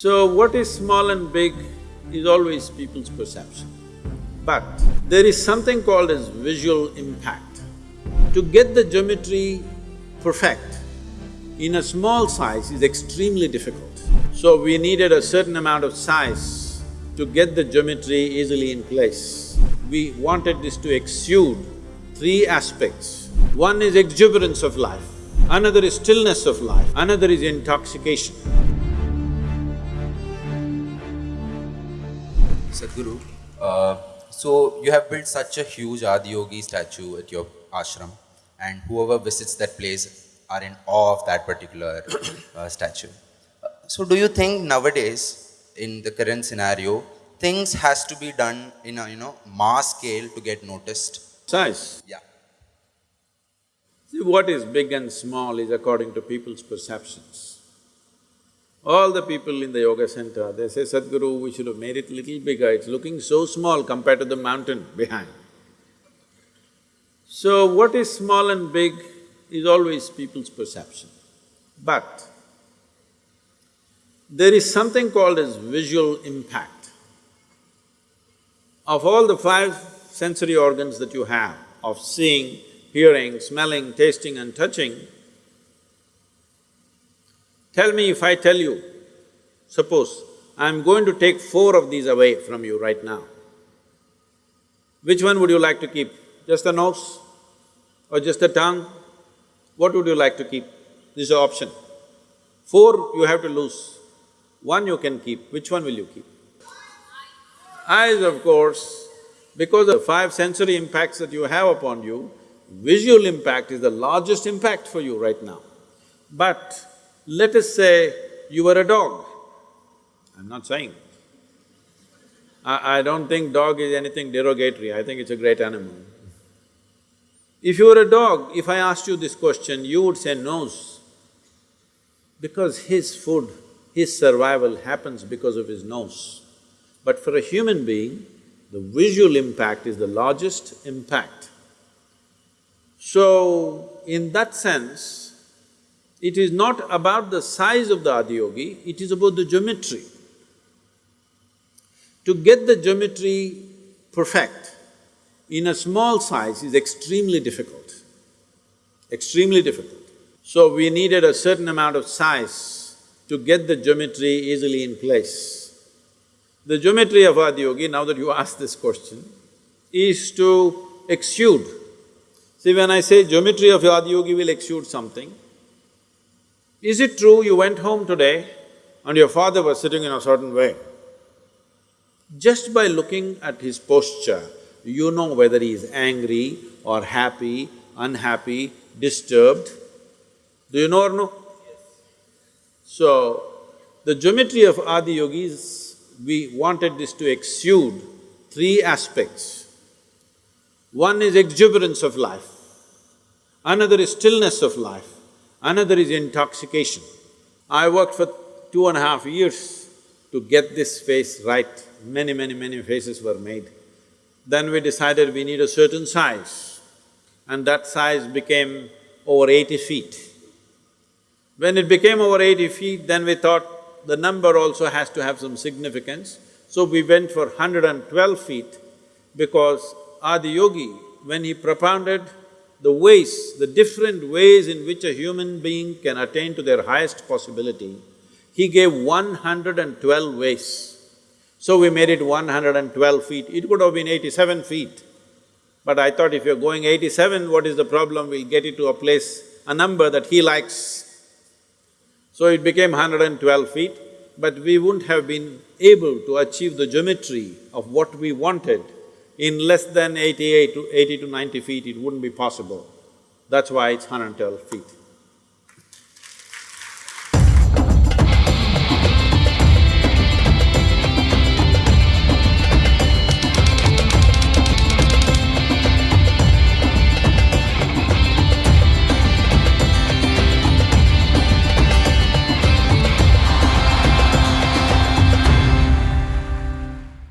So what is small and big is always people's perception. But there is something called as visual impact. To get the geometry perfect in a small size is extremely difficult. So we needed a certain amount of size to get the geometry easily in place. We wanted this to exude three aspects. One is exuberance of life, another is stillness of life, another is intoxication. Sadhguru, uh, so you have built such a huge Adiyogi statue at your ashram and whoever visits that place are in awe of that particular uh, statue. Uh, so do you think nowadays, in the current scenario, things has to be done in a, you know, mass scale to get noticed? Size. Yeah. See, what is big and small is according to people's perceptions. All the people in the yoga center, they say, Sadhguru, we should have made it little bigger, it's looking so small compared to the mountain behind. So what is small and big is always people's perception. But there is something called as visual impact. Of all the five sensory organs that you have, of seeing, hearing, smelling, tasting and touching, Tell me if I tell you, suppose I'm going to take four of these away from you right now. Which one would you like to keep? Just the nose or just the tongue? What would you like to keep? This is an option. Four you have to lose, one you can keep, which one will you keep? Eyes, of course, because of five sensory impacts that you have upon you, visual impact is the largest impact for you right now. But let us say you were a dog. I'm not saying. I, I don't think dog is anything derogatory, I think it's a great animal. If you were a dog, if I asked you this question, you would say nose. Because his food, his survival happens because of his nose. But for a human being, the visual impact is the largest impact. So, in that sense, it is not about the size of the adiyogi, it is about the geometry. To get the geometry perfect in a small size is extremely difficult, extremely difficult. So we needed a certain amount of size to get the geometry easily in place. The geometry of adiyogi, now that you ask this question, is to exude. See, when I say geometry of adiyogi will exude something, is it true you went home today and your father was sitting in a certain way? Just by looking at his posture, you know whether he is angry or happy, unhappy, disturbed. Do you know or no? So, the geometry of Adi Yogis, we wanted this to exude three aspects. One is exuberance of life, another is stillness of life, Another is intoxication. I worked for two and a half years to get this face right. Many, many, many faces were made. Then we decided we need a certain size and that size became over eighty feet. When it became over eighty feet, then we thought the number also has to have some significance. So we went for hundred and twelve feet because Adi Yogi, when he propounded the ways, the different ways in which a human being can attain to their highest possibility, he gave one hundred and twelve ways. So we made it one hundred and twelve feet, it could have been eighty-seven feet. But I thought if you're going eighty-seven, what is the problem? We'll get it to a place, a number that he likes. So it became hundred and twelve feet, but we wouldn't have been able to achieve the geometry of what we wanted in less than eighty-eight to eighty to ninety feet, it wouldn't be possible. That's why it's 112 feet.